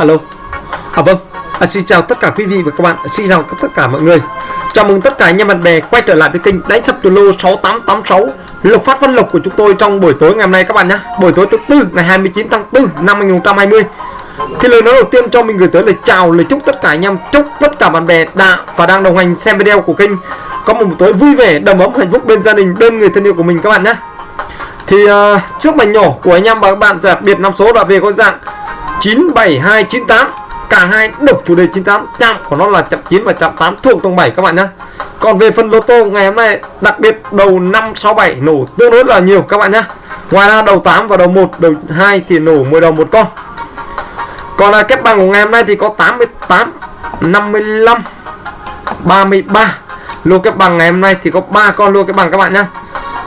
Alo. À vâng. À, xin chào tất cả quý vị và các bạn. Xin chào tất cả mọi người. Chào mừng tất cả anh em bạn bè quay trở lại với kênh đánh sập từ lô 6886 lộc phát văn lộc của chúng tôi trong buổi tối ngày hôm nay các bạn nhé buổi tối thứ tư ngày 29 tháng 4 năm 2020 thì lời nói đầu tiên cho mình gửi tới lời chào lời chúc tất cả anh em chúc tất cả bạn bè đã và đang đồng hành xem video của kênh. Có một buổi tối vui vẻ đầm ấm hạnh phúc bên gia đình bên người thân yêu của mình các bạn nhé thì uh, trước mảnh nhỏ của anh em và các bạn đặc biệt năm số đã về có dạng 97298 cả hai độc chủ đề 98 chạm của nó là chạm 9 và chạm 8 thuộc tầng 7 các bạn nhé còn về phần lô tô ngày hôm nay đặc biệt đầu 567 nổ tương đối là nhiều các bạn nhé ngoài ra đầu 8 và đầu 1 đầu 2 thì nổ 10 đồng một con. Còn là kết bằng của ngày hôm nay thì có 88 55 33 lô kết bằng ngày hôm nay thì có 3 con lô kết bằng các bạn nhé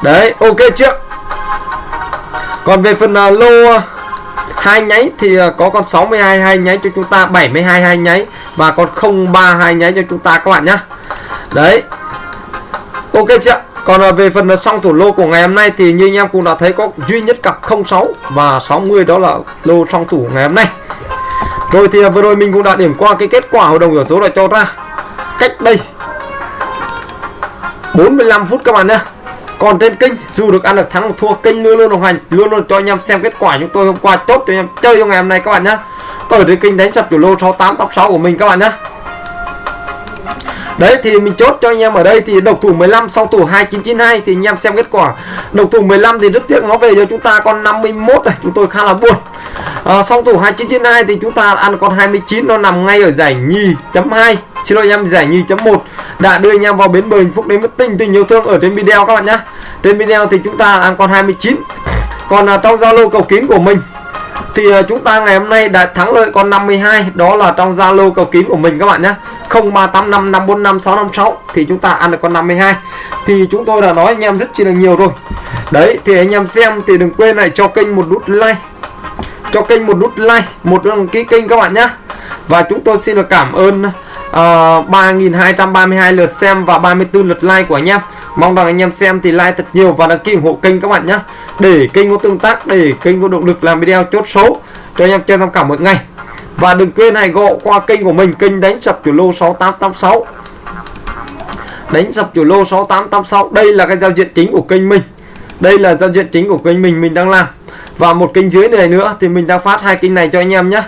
đấy ok chưa? Còn về phần uh, lô uh, hai nháy thì ờ, có con 62 hai nháy cho chúng ta 72 hai nháy, và con 03 hai nháy cho chúng ta các bạn nhá. Đấy. Ok chưa? Còn ờ, về phần ờ, xong thủ lô của ngày hôm nay thì như anh em cũng đã thấy có duy nhất cặp 06 và 60 đó là lô song thủ ngày hôm nay. Rồi thì vừa rồi mình cũng đã điểm qua cái kết quả hội đồng ở số đã cho ra cách đây 45 phút các bạn nhé còn trên kênh dù được ăn được thắng được thua kênh luôn luôn đồng hành luôn luôn cho anh em xem kết quả chúng tôi hôm qua chốt cho anh em chơi trong ngày hôm nay các bạn nhé ở trên kênh đánh sập chủ lô 68 top 6 của mình các bạn nhé Đấy thì mình chốt cho anh em ở đây thì độc thủ 15 sau thủ 2992 thì anh em xem kết quả. Độc thủ 15 thì rất tiếc nó về cho chúng ta con 51 này, chúng tôi khá là buồn. À, sau thủ 2992 thì chúng ta ăn con 29 nó nằm ngay ở giải nhì chấm 2 xin lỗi anh em giải nhì chấm 1 đã đưa anh em vào bến bờ hạnh phúc đến với tình tình yêu thương ở trên video các bạn nhé trên video thì chúng ta ăn con 29 còn à, trong zalo cầu kín của mình thì à, chúng ta ngày hôm nay đã thắng lợi con 52 đó là trong zalo cầu kín của mình các bạn nhé 0385 545 656 thì chúng ta ăn được con 52 thì chúng tôi đã nói anh em rất chi là nhiều rồi. Đấy thì anh em xem thì đừng quên lại cho kênh một nút like cho kênh một nút like một đăng ký kênh các bạn nhé và chúng tôi xin được cảm ơn ờ, uh, 3.232 lượt xem và 34 lượt like của anh em. Mong rằng anh em xem thì like thật nhiều và đăng ký ủng hộ kênh các bạn nhé để kênh có tương tác để kênh có động lực làm video chốt số cho anh em chơi tham khảo mỗi ngày. Và đừng quên hãy gọi qua kênh của mình kênh đánh sập chủ lô 6886 đánh sập chủ lô 6886 đây là cái giao diện chính của kênh mình. Đây là giao diện chính của kênh mình mình đang làm và một kênh dưới này nữa thì mình đang phát hai kênh này cho anh em nhé.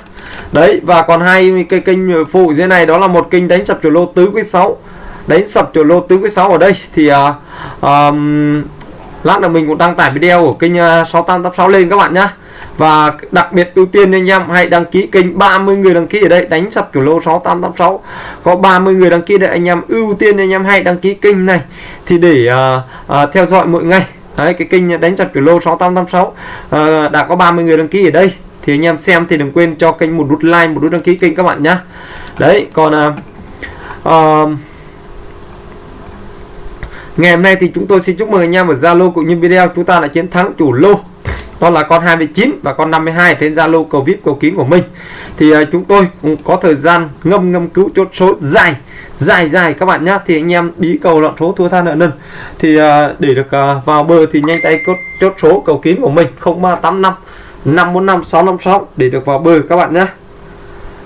Đấy và còn hai cái kênh phụ dưới này đó là một kênh đánh sập chủ lô tứ quý 6 đánh sập chủ lô tứ quý 6 ở đây. Thì uh, um, lát nữa mình cũng đăng tải video của kênh à, uh, 6886 lên các bạn nhé. Và đặc biệt ưu tiên anh em hãy đăng ký kênh 30 người đăng ký ở đây đánh sập chủ lô 6886 có 30 người đăng ký để anh em ưu tiên anh em hãy đăng ký kênh này. Thì để uh, uh, theo dõi mỗi ngày. Đấy, cái kênh đánh chặt chủ lô 6886 à, ờ, đã có 30 người đăng ký ở đây. Thì anh em xem thì đừng quên cho kênh một nút like một nút đăng ký kênh các bạn nhá. Đấy còn à, à, ngày hôm nay thì chúng tôi xin chúc mừng anh em ở Zalo cũng như video. Chúng ta đã chiến thắng chủ lô con là con 29 và con 52 trên Zalo cầu VIP cầu kín của mình. Thì uh, chúng tôi cũng có thời gian ngâm ngâm cứu chốt số dài dài dài các bạn nhé thì anh em bí cầu loạn số thua tha nợ nần. Thì uh, để được uh, vào bờ thì nhanh tay chốt, chốt số cầu kín của mình 0385 545 656 để được vào bờ các bạn nhé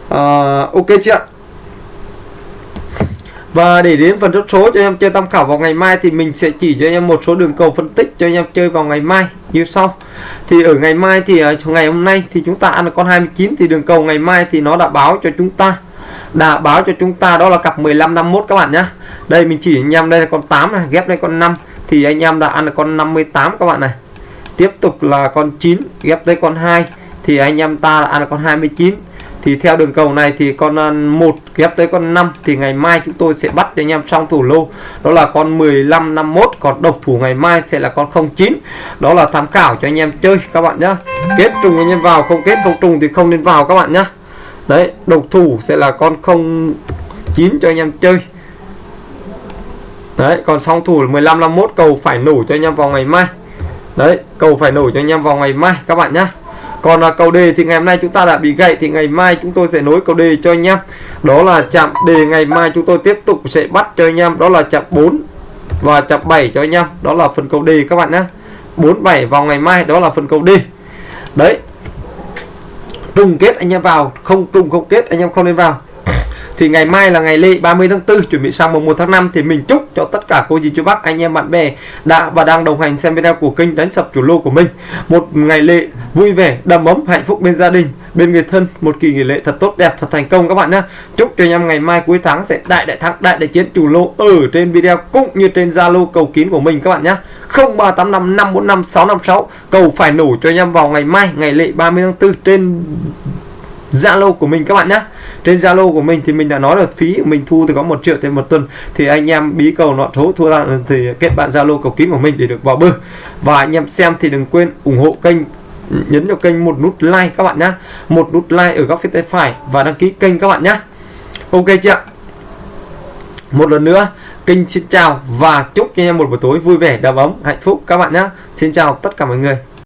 uh, ok chưa và để đến phần chốt số cho anh em chơi tham khảo vào ngày mai thì mình sẽ chỉ cho anh em một số đường cầu phân tích cho anh em chơi vào ngày mai như sau. Thì ở ngày mai thì à, ngày hôm nay thì chúng ta ăn con 29 thì đường cầu ngày mai thì nó đã báo cho chúng ta đã báo cho chúng ta đó là cặp 15 51 các bạn nhé. Đây mình chỉ anh em đây là con 8 này, ghép lên con 5 thì anh em đã ăn được con 58 các bạn này. Tiếp tục là con 9 ghép tới con 2 thì anh em ta ăn được con 29 thì theo đường cầu này thì con à, một ghép tới con 5 thì ngày mai chúng tôi sẽ bắt cho anh em xong thủ lô. Đó là con 15 51 còn độc thủ ngày mai sẽ là con 09 đó là tham khảo cho anh em chơi, các bạn nhé kết trùng anh em vào, không kết không trùng thì không nên vào, các bạn nhé đấy, độc thủ sẽ là con 09 cho anh em chơi. Đấy, còn song thủ là 15 51 cầu phải nổ cho anh em vào ngày mai. Đấy, cầu phải nổ cho anh em vào ngày mai, các bạn nhé còn là cầu đề thì ngày hôm nay chúng ta đã bị gậy thì ngày mai chúng tôi sẽ nối cầu đề cho anh em đó là chạm đề ngày mai chúng tôi tiếp tục sẽ bắt cho anh em đó là chạm 4 và chạm 7 cho anh em đó là phần cầu đề các bạn nhé 47 vào ngày mai, đó là phần cầu đề đấy. Trùng kết anh em vào, không trùng không kết anh em không nên vào thì ngày mai là ngày lễ 30 tháng 4 chuẩn bị sang mùng 1 tháng 5 thì mình chúc cho tất cả cô dì chú bác, anh em bạn bè đã và đang đồng hành xem video của kênh đánh sập chủ lô của mình. Một ngày lễ vui vẻ, đầm ấm, hạnh phúc bên gia đình, bên người thân, một kỳ nghỉ lễ thật tốt đẹp, thật thành công các bạn nhé chúc cho anh em ngày mai cuối tháng sẽ đại đại thắng, đại đại chiến chủ lô ở trên video cũng như trên zalo cầu kín của mình các bạn nhé 0385 545 656 cầu phải nổ cho anh em vào ngày mai, ngày lễ 30 tháng 4 trên Zalo của mình các bạn nhé trên Zalo của mình thì mình đã nói là phí mình thu thì có một triệu trên một tuần. Thì anh em bí cầu nọ thố thua ra, thì kết bạn Zalo cầu kín của mình để được vào bơ. Và anh em xem thì đừng quên ủng hộ kênh, nhấn vào kênh một nút like các bạn nhé một nút like ở góc phía tay phải và đăng ký kênh các bạn nhé ok chưa? Một lần nữa, kênh xin chào và chúc cho anh em một buổi tối vui vẻ, đầm ấm, hạnh phúc các bạn nhé xin chào tất cả mọi người.